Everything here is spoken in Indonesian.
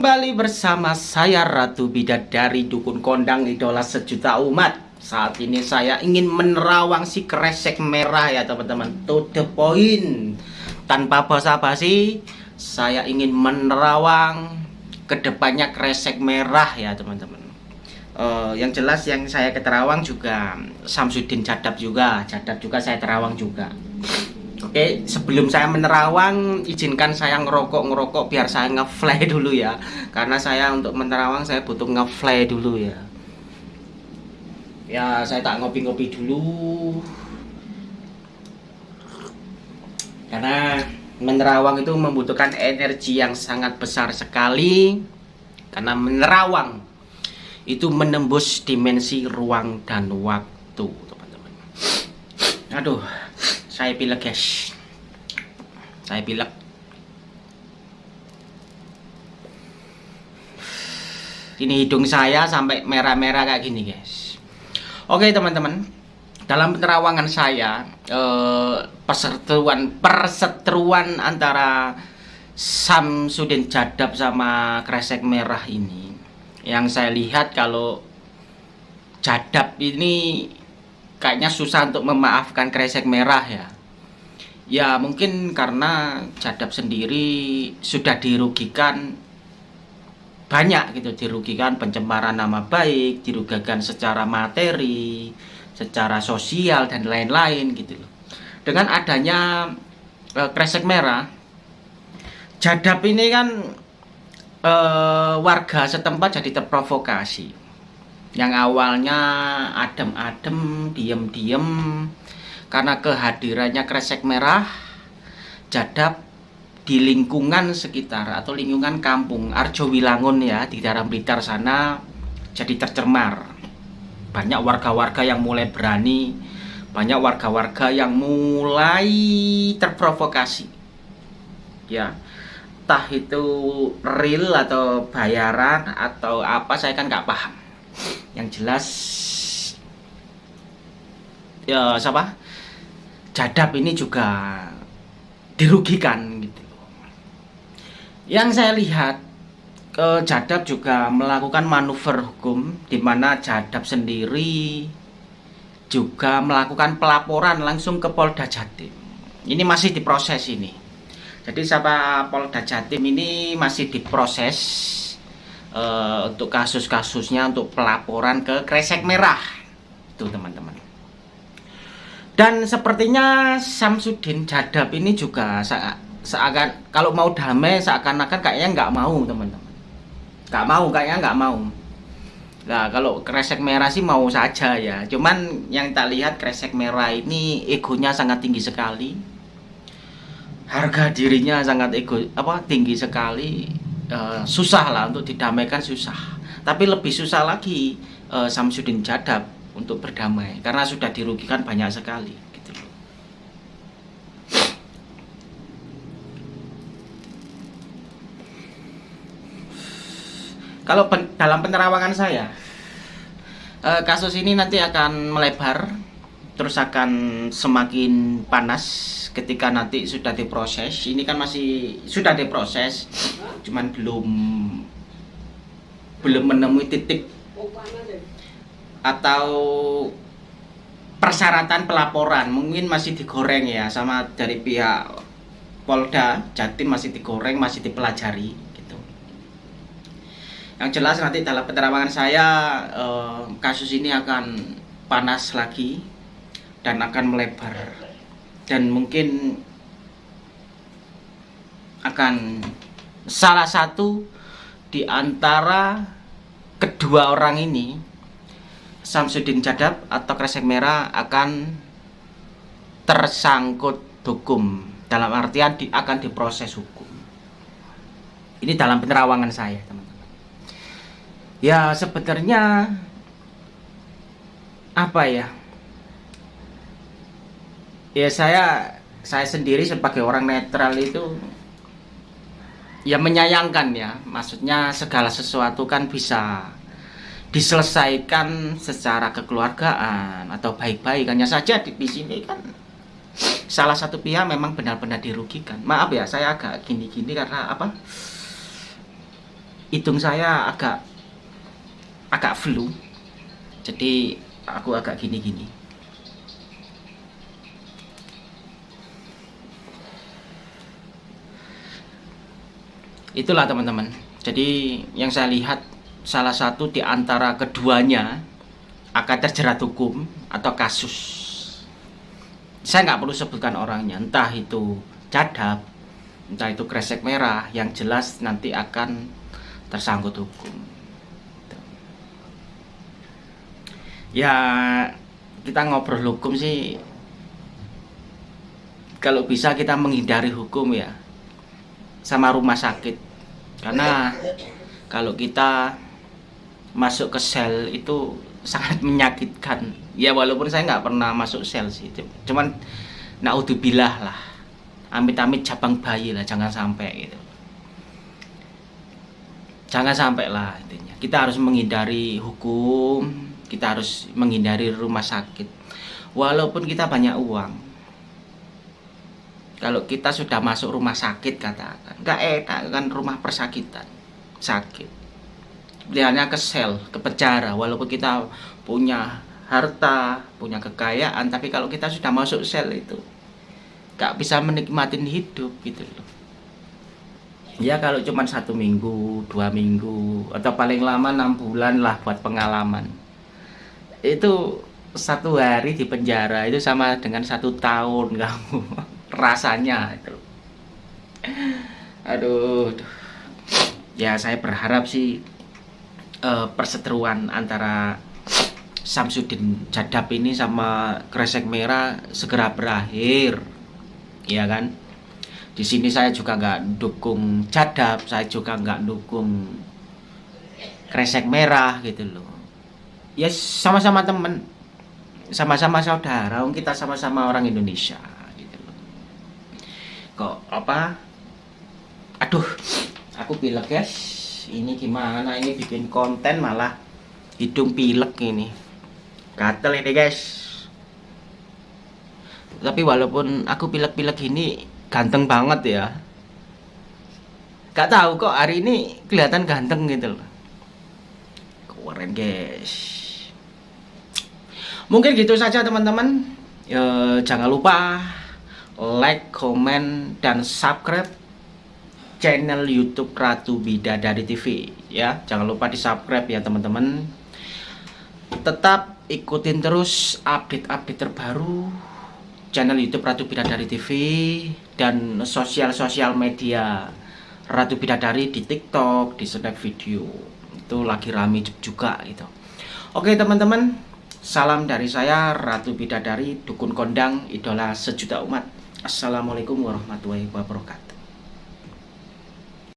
Kembali bersama saya Ratu Bidadari Dukun Kondang Idola Sejuta Umat. Saat ini saya ingin menerawang si kresek merah ya teman-teman. To the point. Tanpa basa-basi Saya ingin menerawang Ke depannya kresek merah ya teman-teman. Uh, Yang jelas yang saya keterawang juga Samsudin Jadab juga. Jadab juga saya terawang juga Oke, sebelum saya menerawang, izinkan saya ngerokok-ngerokok biar saya ngefly dulu ya. Karena saya untuk menerawang saya butuh ngefly dulu ya. Ya, saya tak ngopi-ngopi dulu. Karena menerawang itu membutuhkan energi yang sangat besar sekali. Karena menerawang itu menembus dimensi ruang dan waktu, teman-teman. Aduh, saya pilek guys saya pilek ini hidung saya sampai merah-merah kayak gini guys. Oke teman-teman. Dalam penerawangan saya eh, perseteruan perseteruan antara Samsudin Jadab sama Kresek Merah ini yang saya lihat kalau Jadab ini kayaknya susah untuk memaafkan kresek merah ya. Ya mungkin karena Jadab sendiri sudah dirugikan banyak gitu dirugikan pencemaran nama baik dirugikan secara materi secara sosial dan lain-lain gitu loh. Dengan adanya e, kresek merah Jadab ini kan e, warga setempat jadi terprovokasi yang awalnya adem-adem, diem-diem karena kehadirannya kresek merah jadab di lingkungan sekitar atau lingkungan kampung Arjo Wilangun ya di daerah Blitar sana jadi tercemar. Banyak warga-warga yang mulai berani banyak warga-warga yang mulai terprovokasi. Ya entah itu real atau bayaran atau apa saya kan nggak paham yang jelas ya siapa? Jadab ini juga dirugikan gitu. Yang saya lihat ke jadab juga melakukan manuver hukum di mana jadab sendiri juga melakukan pelaporan langsung ke Polda Jatim. Ini masih diproses ini. Jadi siapa Polda Jatim ini masih diproses uh, untuk kasus-kasusnya untuk pelaporan ke Kresek Merah. Itu teman-teman. Dan sepertinya Samsudin Jadab ini juga seakan kalau mau damai seakan-akan kayaknya nggak mau teman-teman. Nggak mau kayaknya nggak mau. Nah kalau kresek merah sih mau saja ya. Cuman yang tak lihat kresek merah ini egonya sangat tinggi sekali. Harga dirinya sangat ego apa tinggi sekali uh, susah lah untuk didamaikan susah. Tapi lebih susah lagi uh, Samsudin Jadab untuk berdamai karena sudah dirugikan banyak sekali gitu kalau pen dalam penerawangan saya uh, kasus ini nanti akan melebar terus akan semakin panas ketika nanti sudah diproses. Ini kan masih sudah diproses cuman belum belum menemui titik atau persyaratan pelaporan. Mungkin masih digoreng ya sama dari pihak Polda Jatim masih digoreng masih dipelajari gitu. Yang jelas nanti dalam penerawangan saya eh, kasus ini akan panas lagi dan akan melebar. Dan mungkin akan salah satu di antara kedua orang ini Samsudin Jadab atau Kresek Merah akan tersangkut hukum. Dalam artian di, akan diproses hukum. Ini dalam penerawangan saya teman-teman. Ya sebenarnya apa ya ya saya saya sendiri sebagai orang netral itu ya menyayangkan ya. Maksudnya segala sesuatu kan bisa diselesaikan secara kekeluargaan atau baik-baik. Hanya saja di, di sini kan salah satu pihak memang benar-benar dirugikan. Maaf ya saya agak gini-gini karena apa? Hidung saya agak agak flu. Jadi aku agak gini-gini itulah teman-teman. Jadi yang saya lihat salah satu di antara keduanya akan terjerat hukum atau kasus. Saya nggak perlu sebutkan orangnya. Entah itu cadap entah itu kresek merah yang jelas nanti akan tersangkut hukum. Ya kita ngobrol hukum sih. Kalau bisa kita menghindari hukum ya sama rumah sakit. Karena kalau kita masuk ke sel itu sangat menyakitkan. Ya walaupun saya nggak pernah masuk sel sih. Cuman naudzubillah lah. Amit-amit cabang bayi lah jangan sampai gitu. Jangan sampai lah intinya. Kita harus menghindari hukum kita harus menghindari rumah sakit. Walaupun kita banyak uang kalau kita sudah masuk rumah sakit katakan. Nggak enak kan rumah persakitan. Sakit. Pilihannya ke sel ke penjara. Walaupun kita punya harta punya kekayaan tapi kalau kita sudah masuk sel itu nggak bisa menikmatin hidup gitu loh. Ya kalau cuma satu minggu dua minggu atau paling lama enam bulan lah buat pengalaman. Itu satu hari di penjara itu sama dengan satu tahun kamu rasanya itu. Aduh ya saya berharap sih uh, perseteruan antara Samsudin Jadab ini sama Kresek Merah segera berakhir. Ya kan? Di sini saya juga nggak dukung Jadab saya juga nggak dukung Kresek Merah gitu loh. Ya sama-sama temen sama-sama saudara kita sama-sama orang Indonesia kok apa? Aduh aku pilek guys ini gimana? Ini bikin konten malah hidung pilek ini. Gatel ini guys. Tapi walaupun aku pilek-pilek ini ganteng banget ya. Gak tahu kok hari ini kelihatan ganteng gitu loh. Keren guys. Mungkin gitu saja teman-teman. E, jangan lupa like, comment, dan subscribe channel YouTube Ratu Bidadari TV ya. Jangan lupa di subscribe ya teman-teman. Tetap ikutin terus update-update terbaru channel YouTube Ratu Bidadari TV dan sosial-sosial media Ratu Bidadari di TikTok, di Snap Video. Itu lagi rame juga gitu. Oke teman-teman, Salam dari saya Ratu Bidadari Dukun Kondang Idola Sejuta Umat Assalamualaikum warahmatullahi wabarakatuh